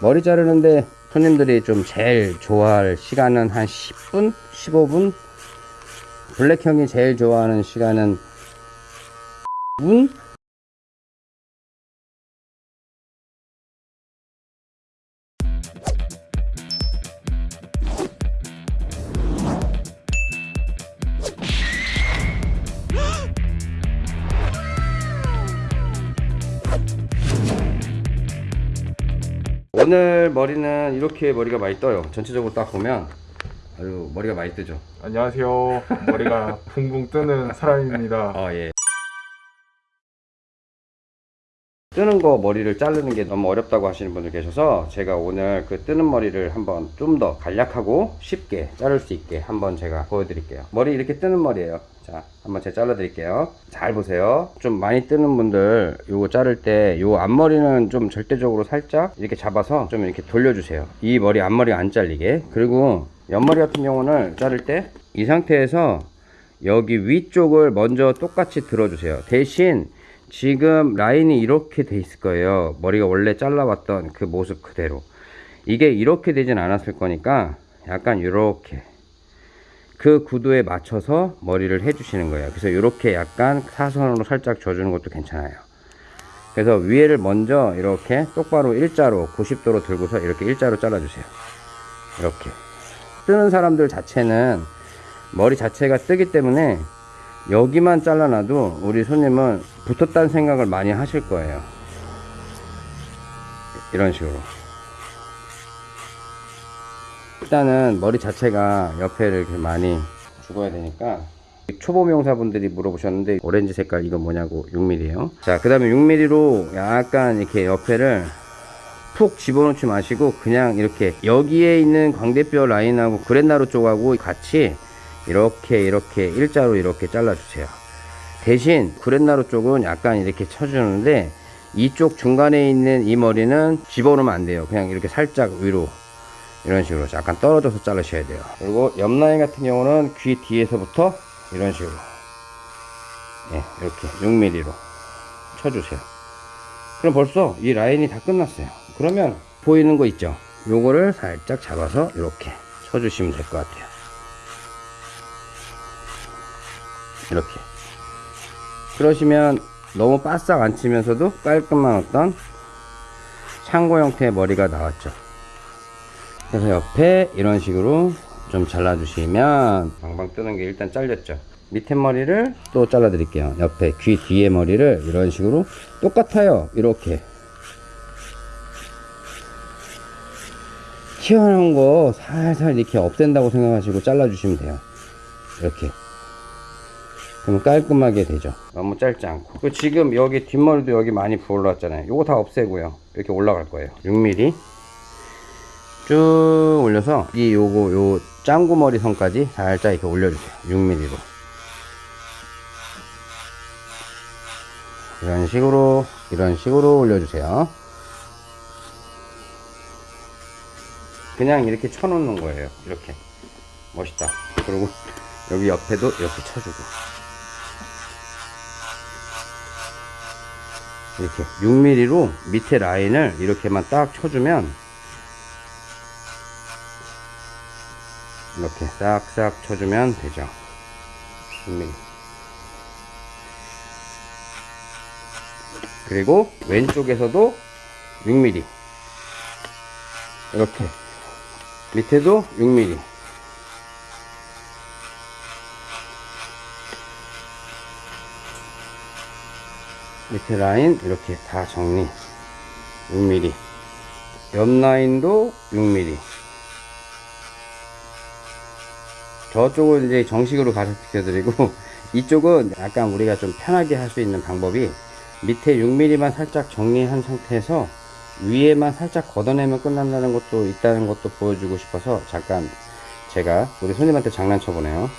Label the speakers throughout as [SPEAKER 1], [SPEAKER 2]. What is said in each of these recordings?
[SPEAKER 1] 머리 자르는데 손님들이 좀 제일 좋아할 시간은 한 10분? 15분? 블랙형이 제일 좋아하는 시간은 분? 오늘 머리는 이렇게 머리가 많이 떠요 전체적으로 딱 보면 아유 머리가 많이 뜨죠
[SPEAKER 2] 안녕하세요. 머리가 붕붕 뜨는 사람입니다.
[SPEAKER 1] 아 예. 뜨는 거 머리를 자르는 게 너무 어렵다고 하시는 분들 계셔서 제가 오늘 그 뜨는 머리를 한번 좀 더 간략하고 쉽게 자를 수 있게 한번 제가 보여드릴게요. 머리 이렇게 뜨는 머리예요. 자 한번 제가 잘라 드릴게요. 잘 보세요. 좀 많이 뜨는 분들 요거 자를 때 요 앞머리는 좀 절대적으로 살짝 이렇게 잡아서 좀 이렇게 돌려주세요. 이 머리 앞머리 안 잘리게. 그리고 옆머리 같은 경우는 자를 때 이 상태에서 여기 위쪽을 먼저 똑같이 들어주세요. 대신 지금 라인이 이렇게 돼 있을 거예요. 머리가 원래 잘라왔던 그 모습 그대로. 이게 이렇게 되진 않았을 거니까 약간 이렇게 그 구도에 맞춰서 머리를 해주시는 거예요. 그래서 이렇게 약간 사선으로 살짝 줘주는 것도 괜찮아요. 그래서 위에를 먼저 이렇게 똑바로 일자로 90도로 들고서 이렇게 일자로 잘라주세요. 이렇게. 뜨는 사람들 자체는 머리 자체가 뜨기 때문에 여기만 잘라놔도 우리 손님은 붙었다는 생각을 많이 하실 거예요. 이런 식으로. 일단은 머리 자체가 옆에를 이렇게 많이 죽어야 되니까 초보 명사분들이 물어보셨는데 오렌지 색깔 이거 뭐냐고 6mm에요. 자그 다음에 6mm로 약간 이렇게 옆에를 푹 집어넣지 마시고 그냥 이렇게 여기에 있는 광대뼈 라인하고 그랜나루 쪽하고 같이 이렇게 이렇게 일자로 이렇게 잘라 주세요. 대신 그랜나루 쪽은 약간 이렇게 쳐주는데 이쪽 중간에 있는 이 머리는 집어넣으면 안 돼요. 그냥 이렇게 살짝 위로. 이런 식으로 약간 떨어져서 자르셔야 돼요. 그리고 옆 라인 같은 경우는 귀 뒤에서부터 이런 식으로. 예, 이렇게 6mm로 쳐주세요. 그럼 벌써 이 라인이 다 끝났어요. 그러면 보이는 거 있죠? 요거를 살짝 잡아서 이렇게 쳐주시면 될 것 같아요 이렇게. 그러시면 너무 바싹 안 치면서도 깔끔한 어떤 창고 형태의 머리가 나왔죠. 그래서 옆에 이런 식으로 좀 잘라 주시면 방방 뜨는 게 일단 잘렸죠. 밑에 머리를 또 잘라 드릴게요. 옆에 귀 뒤에 머리를 이런 식으로 똑같아요. 이렇게. 튀어나온 거 살살 이렇게 없앤다고 생각하시고 잘라 주시면 돼요. 이렇게 그럼 깔끔하게 되죠. 너무 짧지 않고. 그리고 지금 여기 뒷머리도 여기 많이 부올라왔잖아요. 요거 다 없애고요. 이렇게 올라갈 거예요. 6mm 쭉 올려서 이 요거 요 짱구머리 선까지 살짝 이렇게 올려주세요. 6mm로. 이런 식으로 이런 식으로 올려주세요. 그냥 이렇게 쳐놓는 거예요. 이렇게. 멋있다. 그리고 여기 옆에도 이렇게 쳐주고 이렇게 6mm로 밑에 라인을 이렇게만 딱 쳐주면 이렇게 싹싹 쳐주면 되죠. 6mm 그리고 왼쪽에서도 6mm 이렇게. 밑에도 6mm 밑에 라인 이렇게 다 정리. 6mm 옆 라인도 6mm 저쪽은 이제 정식으로 가르쳐 드리고 이쪽은 약간 우리가 좀 편하게 할 수 있는 방법이 밑에 6mm만 살짝 정리한 상태에서 위에만 살짝 걷어내면 끝난다는 것도 있다는 것도 보여주고 싶어서 잠깐 제가 우리 손님한테 장난쳐 보네요.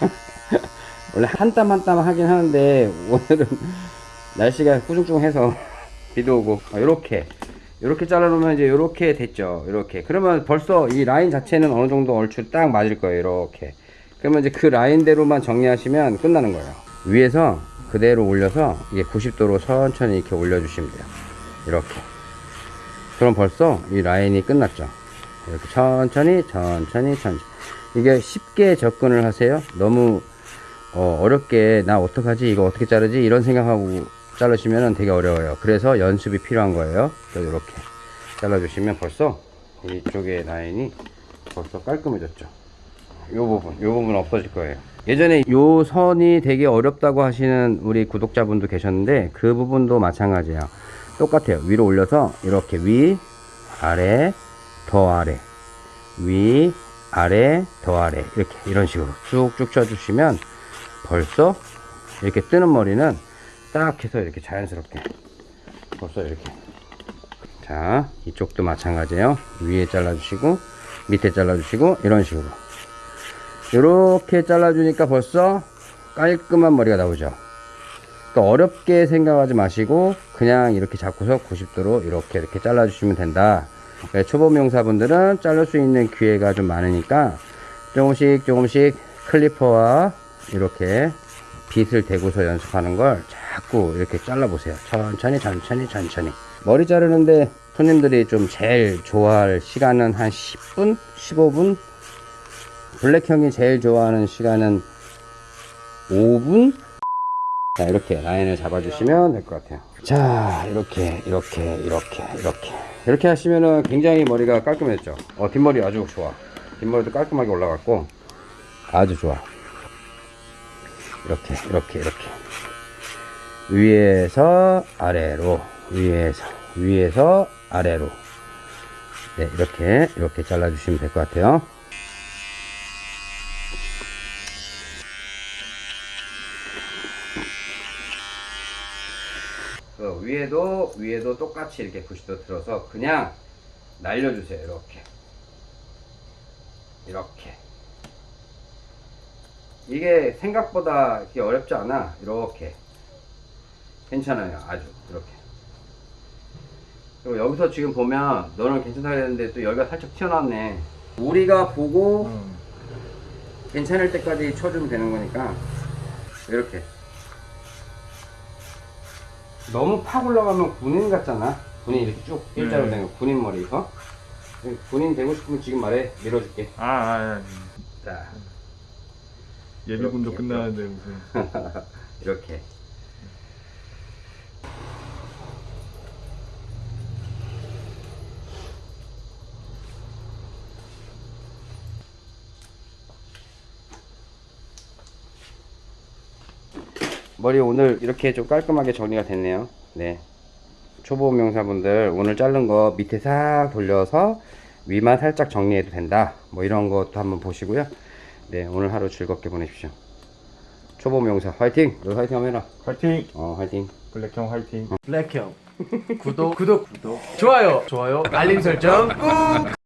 [SPEAKER 1] 원래 한 땀 한 땀 하긴 하는데 오늘은 날씨가 꾸중중해서 비도 오고 이렇게 이렇게 잘라놓으면 이제 이렇게 됐죠 이렇게 그러면 벌써 이 라인 자체는 어느 정도 얼추 딱 맞을 거예요 이렇게 그러면 이제 그 라인대로만 정리하시면 끝나는 거예요 위에서 그대로 올려서 이게 90도로 천천히 이렇게 올려주시면 돼요 이렇게 그럼 벌써 이 라인이 끝났죠. 이렇게 천천히, 천천히, 천천히. 이게 쉽게 접근을 하세요. 너무 어, 렵게 나 어떡하지? 이거 어떻게 자르지? 이런 생각하고 자르시면 되게 어려워요. 그래서 연습이 필요한 거예요. 이렇게 잘라주시면 벌써 이쪽에 라인이 벌써 깔끔해졌죠. 요 부분, 요 부분 없어질 거예요. 예전에 요 선이 되게 어렵다고 하시는 우리 구독자분도 계셨는데 그 부분도 마찬가지예요. 똑같아요. 위로 올려서 이렇게 위, 아래, 더 아래, 위, 아래, 더 아래 이렇게 이런 식으로 쭉쭉 쳐주시면 벌써 이렇게 뜨는 머리는 딱 해서 이렇게 자연스럽게. 벌써 이렇게. 자 이쪽도 마찬가지예요. 위에 잘라주시고 밑에 잘라주시고 이런 식으로. 이렇게 잘라주니까 벌써 깔끔한 머리가 나오죠. 또 어렵게 생각하지 마시고 그냥 이렇게 잡고서 90도로 이렇게 이렇게 잘라주시면 된다. 네, 초보 명사분들은 자를 수 있는 기회가 좀 많으니까 조금씩 조금씩 클리퍼와 이렇게 빗을 대고서 연습하는 걸 자꾸 이렇게 잘라 보세요. 천천히 천천히 천천히. 머리 자르는데 손님들이 좀 제일 좋아할 시간은 한 10분 15분? 블랙 형이 제일 좋아하는 시간은 5분? 자 이렇게 라인을 잡아주시면 될 것 같아요. 자 이렇게 이렇게 이렇게 이렇게. 이렇게 하시면은 굉장히 머리가 깔끔해졌죠? 어 뒷머리 아주 좋아. 뒷머리도 깔끔하게 올라갔고 아주 좋아. 이렇게 이렇게 이렇게 위에서 아래로 위에서 위에서 아래로. 네 이렇게 이렇게 잘라 주시면 될 것 같아요. 그 위에도 위에도 똑같이 이렇게 붓이도 들어서 그냥 날려주세요 이렇게. 이렇게. 이게 생각보다 이렇게 어렵지 않아 이렇게 괜찮아요. 아주. 이렇게. 그리고 여기서 지금 보면 너는 괜찮다 그랬는데 또 여기가 살짝 튀어나왔네. 우리가 보고
[SPEAKER 2] 음.
[SPEAKER 1] 괜찮을 때까지 쳐주면 되는 거니까. 이렇게. 너무 팍 올라가면 군인 같잖아. 군인 이렇게 쭉 일자로
[SPEAKER 2] 네.
[SPEAKER 1] 되는 거, 군인 머리 이거 군인 되고 싶으면 지금 말해. 밀어줄게.
[SPEAKER 2] 아, 아, 아.
[SPEAKER 1] 자.
[SPEAKER 2] 예비군도
[SPEAKER 1] 이렇게,
[SPEAKER 2] 끝나는데 무슨.
[SPEAKER 1] 이렇게 머리 오늘 이렇게 좀 깔끔하게 정리가 됐네요. 네. 초보 명사분들 오늘 자른 거 밑에 싹 돌려서 위만 살짝 정리해도 된다. 뭐 이런 것도 한번 보시고요. 네 오늘 하루 즐겁게 보내십시오. 초보 명사 화이팅! 너 화이팅 한번 해라.
[SPEAKER 2] 화이팅!
[SPEAKER 1] 어 화이팅.
[SPEAKER 2] 블랙형 화이팅!
[SPEAKER 3] 블랙형. 구독. 구독 구독. 좋아요. 좋아요. 알림 설정 꾹